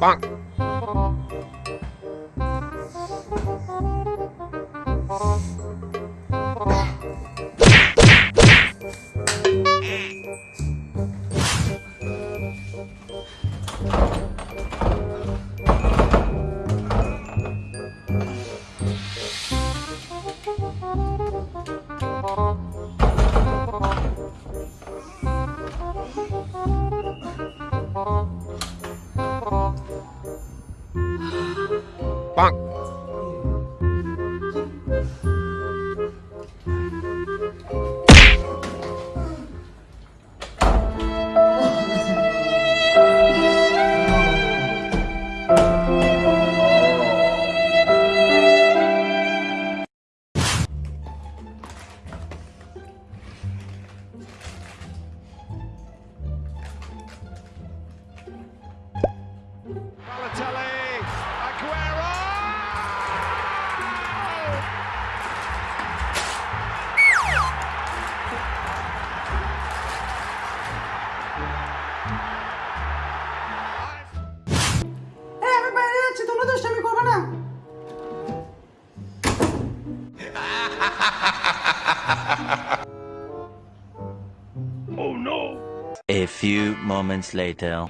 Bonk. Bonk. A few moments later.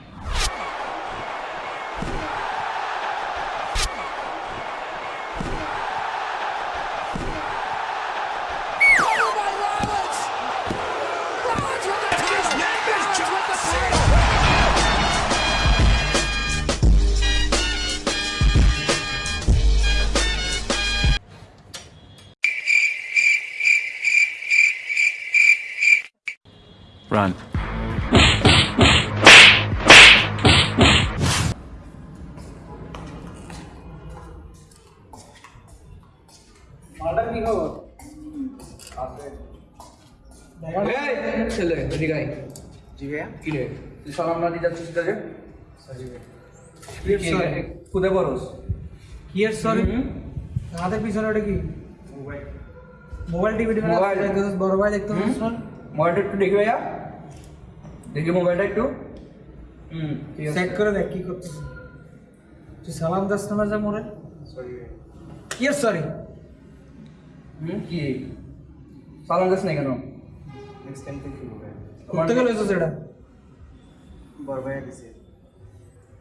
Run. এই ছেলে এদিকে আয়। জি ভাইয়া কি রে? তুই সালাম না দিয়ে যাচ্ছিস কাজে sorry? খুদে বরস কি এর সরি আমাদের পিছনে ওটা কি? Mobile TV TV Mobile. বড় ভাই দেখতে মোবাইলটা একটু দেখি ভাইয়া। দেখি মোবাইলটা একটু। হুম চেক করে দেখ কি করতেছিস তুই সালাম দাস না যা মোরে? কি এর সরি হুম কি? সালাম দাস নাই কেন? করতে গেলে তো সেটা?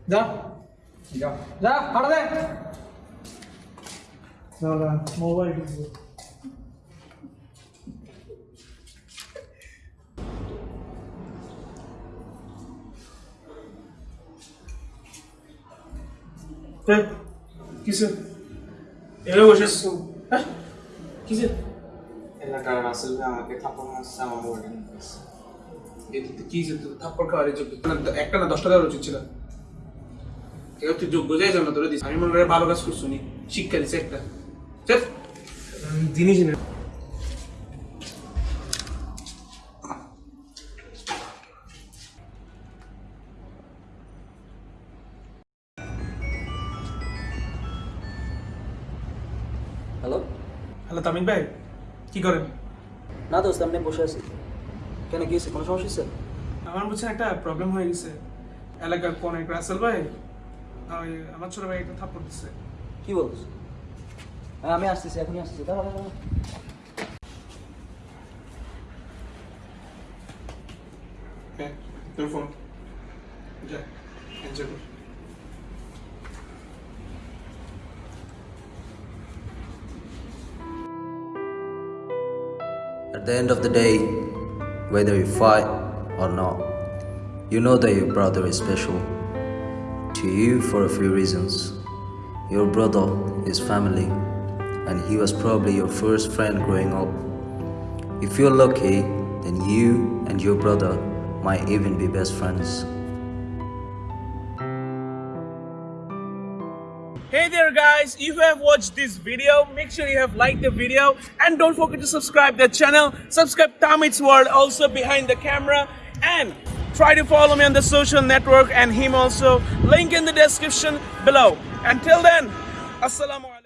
যা। যা। যা হাঁটা দে। মোবাইল কিসে এভাবে বসে হ্যাঁ কিসে এলাকার রাসেল ভাই আমাকে থাপ্পড় মারছে আমার মোবাইলটা এতে কি যে থাপ্পড় খাওয়ার যোগ্য না, একটা না দশটা দেওয়ার উচিত ছিল কেউ তুই যোগ্য যাই না তোরা দিস আমি মনে করে ভালো কাজ করছ নি শিক্ষা দিছে একটা জিনিস না হ্যালো তামিম ভাই কি করেন? না দোস্ত আপনি বসে আছি। কেন কি হয়েছে? কোনো সমস্যা হয়েছে? আমার বুঝছেন একটা প্রবলেম হয়ে গেছে। এলাকার কোন এক রাসেল ভাই ওই আমার ছোট ভাই একটা থাপ্পড় দিচ্ছে কি বলছ? হ্যাঁ আমি আসতেছি এখনই আসতেছি। দাঁড়া দাঁড়া দাঁড়া। হ্যাঁ তোর ফোন যা এনজয় কর। At the end of the day, whether you fight or not, you know that your brother is special to you for a few reasons. Your brother is family, and he was probably your first friend growing up. If you're lucky, then you and your brother might even be best friends. Hey there guys, if you have watched this video, make sure you have liked the video and don't forget to subscribe the channel. Subscribe Tamit's World also behind the camera and try to follow me on the social network and him also. Link in the description below. Until then, Assalamu.